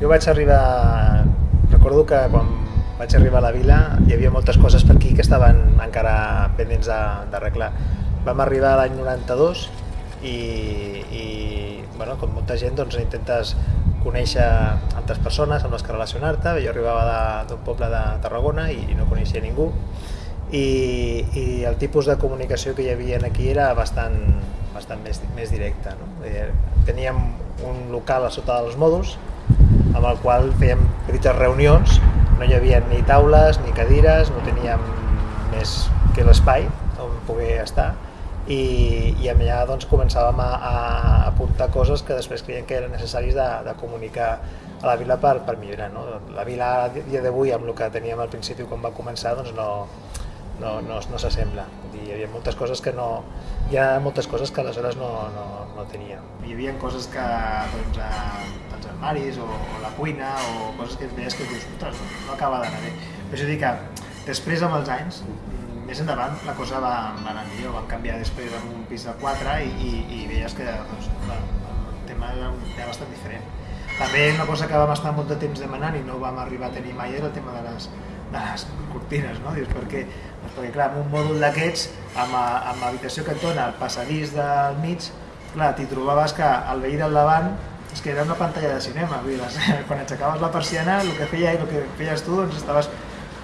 Jo vaig arribar... Recordo que quan vaig arribar a la vila hi havia moltes coses per aquí que estaven encara pendents d'arreglar. Vam arribar l'any 92 i, i bueno, com molta gent doncs, intentes conèixer altres persones amb les que relacionar-te. Jo arribava d'un poble de Tarragona i, i no coneixia ningú i, i el tipus de comunicació que hi havia aquí era bastant, bastant més, més directa. No? Eh, teníem un local a sota dels mòduls amb el qual fèiem petites reunions, no hi havia ni taules ni cadires, no teníem més que l'espai on poder estar i, i allà doncs, començàvem a, a apuntar coses que després creiem que eren necessaris de, de comunicar a la vila per, per millorar. No? La vila a dia d'avui, amb el que teníem al principi quan va començar, doncs no, no, no, no s'assembla. Hi havia moltes coses que no... Hi ha moltes coses que aleshores no, no, no teníem. Hi havia coses que, doncs, a, els armaris o, o la cuina o coses que veies que dius, ostres, no acaba d'anar bé. Però això dic que després amb els anys, més endavant la cosa va, va anar millor, vam canviar després amb un pis de 4 i, i, i veies que doncs, el tema era, era bastant diferent. També una cosa que vam estar molt de temps demanant i no vam arribar a tenir mai era el tema de les, de les cortines, no? Dius, perquè, doncs perquè clar, amb un mòdul d'aquests, amb, amb l'habitació que et dona el passadís del mig, clar, t'hi trobaves que el veí del davant és que era una pantalla de cinema, vull dir, quan aixecaves la persiana, el que feia i el que feies tu, doncs estaves...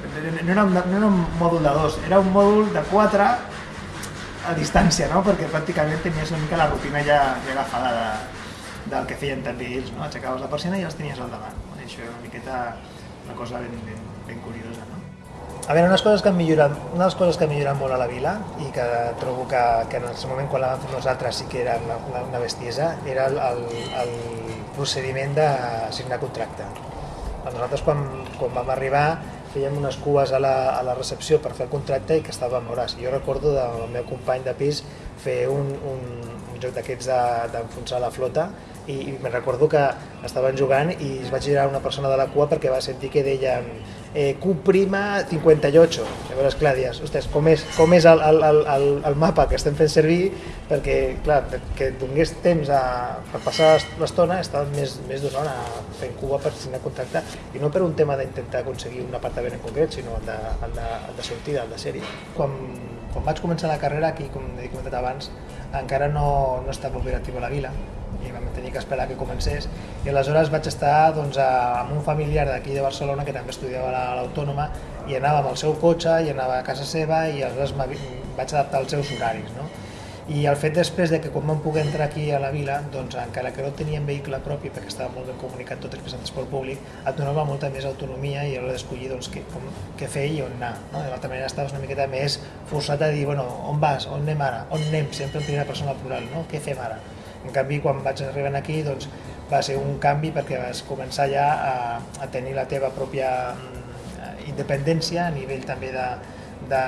No era, un, no era un mòdul de dos, era un mòdul de quatre a distància, no? perquè pràcticament tenies una mica la rutina ja, ja agafada de, del que feien també ells, no? aixecaves la persiana i els tenies al davant. Això era una miqueta una cosa ben, ben, ben curiosa. No? A veure, unes coses que han millorat, una de les coses que han millorat molt a la vila i que trobo que, que en el moment quan la vam fer nosaltres sí que era una, una, una bestiesa, era el, el, el procediment de signar contracte. Nosaltres quan, quan vam arribar fèiem unes cues a la, a la recepció per fer el contracte i que estàvem hores. Jo recordo del meu company de pis fer un, un, joc d'aquests d'enfonsar de, la flota i, i me recordo que estaven jugant i es va girar una persona de la cua perquè va sentir que deien eh, Q' 58. Llavors, clar, dius, ostres, com és, com és el, el, el, el mapa que estem fent servir perquè, clar, que donés temps a, per passar l'estona, estàvem més, més d'una hora fent cua per signar contracte i no per un tema d'intentar aconseguir un apartament en concret, sinó el de, el de, el de sortida, el de sèrie. Quan, quan vaig començar la carrera, aquí, com he comentat abans, encara no, no estava operatiu a la vila, i vam tenir que esperar que comencés i aleshores vaig estar doncs, amb un familiar d'aquí de Barcelona que també estudiava a l'Autònoma i anava amb el seu cotxe i anava a casa seva i aleshores vaig adaptar els seus horaris. No? I el fet després de que quan vam poder entrar aquí a la vila, doncs encara que no teníem vehicle propi perquè estava molt ben comunicat tot en transport públic, et donava molta més autonomia i a d'escollir doncs, què, com, què fer i on anar. No? De l'altra manera estaves una miqueta més forçat a dir, bueno, on vas, on anem ara, on anem, sempre en primera persona plural, no? què fem ara? En canvi, quan vaig arribar aquí, doncs, va ser un canvi perquè vas començar ja a, a tenir la teva pròpia mm, independència a nivell també de, de,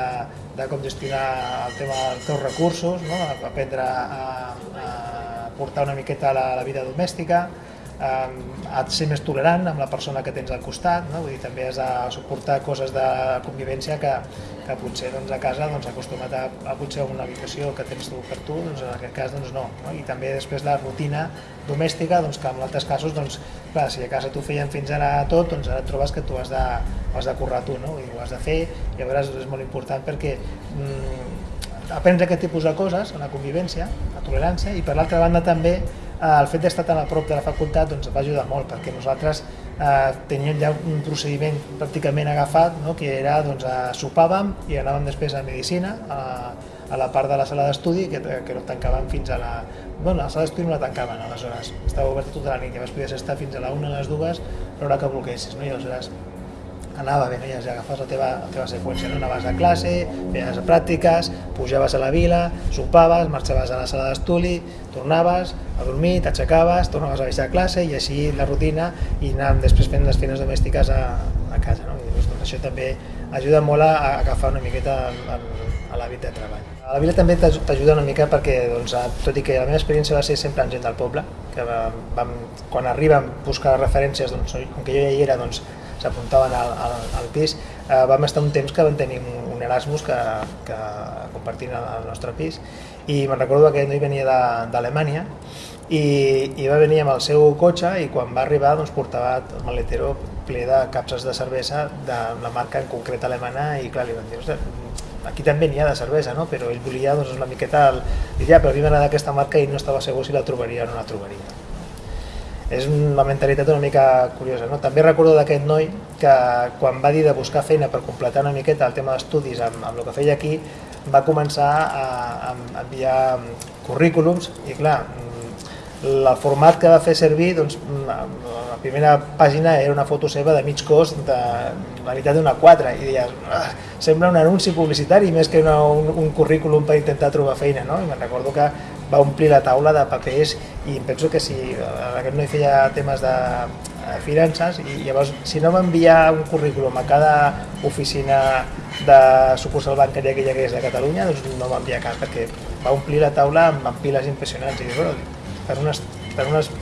de com gestionar el tema dels teus recursos, no? aprendre a, a portar una miqueta la, la vida domèstica, de ser més tolerant amb la persona que tens al costat, no? Vull dir, també has de suportar coses de convivència que, que potser doncs, a casa doncs, acostumat a, a potser una habitació que tens tu per tu, doncs, en aquest cas doncs, no. no. I també després la rutina domèstica, doncs, que en altres casos, doncs, clar, si a casa tu feien fins ara tot, doncs ara et trobes que tu has de, has de currar tu, no? I ho has de fer, i llavors és molt important perquè mm, aprendre aquest tipus de coses, la convivència, la tolerància, i per l'altra banda també el fet d'estar tan a prop de la facultat doncs, va ajudar molt, perquè nosaltres eh, teníem ja un procediment pràcticament agafat, no? que era, doncs, a, sopàvem i anàvem després a Medicina, a, a la part de la sala d'estudi, que, que no tancàvem fins a la... Bueno, la sala d'estudi no la tancaven, aleshores, estava oberta tota la nit, llavors podies estar fins a la una, a les dues, l'hora que volguessis, no? i aleshores anava no? ja agafes la teva, la teva seqüència, no? anaves a classe, feies pràctiques, pujaves a la vila, sopaves, marxaves a la sala d'estudi, tornaves a dormir, t'aixecaves, tornaves a baixar a classe i així la rutina i anàvem després fent les feines domèstiques a, a casa. No? I doncs, això també ajuda molt a, a agafar una miqueta a l'hàbit de treball. A la vila també t'ajuda una mica perquè, doncs, tot i que la meva experiència va ser sempre amb gent del poble, que vam, quan arriben buscar referències, doncs, com que jo ja hi era, doncs, s'apuntaven al, al, al pis, eh, vam estar un temps que vam tenir un, Erasmus que, que compartint el nostre pis i me'n recordo que noi venia d'Alemanya i, i va venir amb el seu cotxe i quan va arribar doncs, portava el maletero ple de capses de cervesa de la marca en concret alemana i clar, li van dir, aquí també n'hi ha de cervesa, no? però ell volia doncs, una miqueta, el... diria, però a mi m'agrada aquesta marca i no estava segur si la trobaria o no la trobaria. És una mentalitat una mica curiosa. No? També recordo d'aquest noi que quan va dir de buscar feina per completar una miqueta el tema d'estudis amb, amb el que feia aquí, va començar a, a enviar currículums i clar, el format que va fer servir, doncs, la primera pàgina era una foto seva de mig cos de la meitat d'una 4 i deies, ah, sembla un anunci publicitari més que una, un, un currículum per intentar trobar feina, no? I me'n recordo que va omplir la taula de papers i penso que si aquest noi feia temes de eh, finances i llavors si no va enviar un currículum a cada oficina de sucursal bancària que hi hagués de Catalunya doncs no va enviar cap perquè va omplir la taula amb, piles impressionants i bueno, per unes, per unes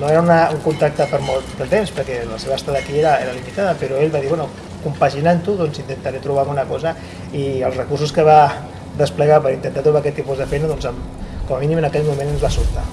no era una, un contacte per molt de temps, perquè la seva estada aquí era, era limitada, però ell va dir, bueno, compaginant-ho, doncs intentaré trobar una cosa i els recursos que va desplegar per intentar trobar aquest tipus de feina, doncs com a mínim en aquell moment ens va sortar.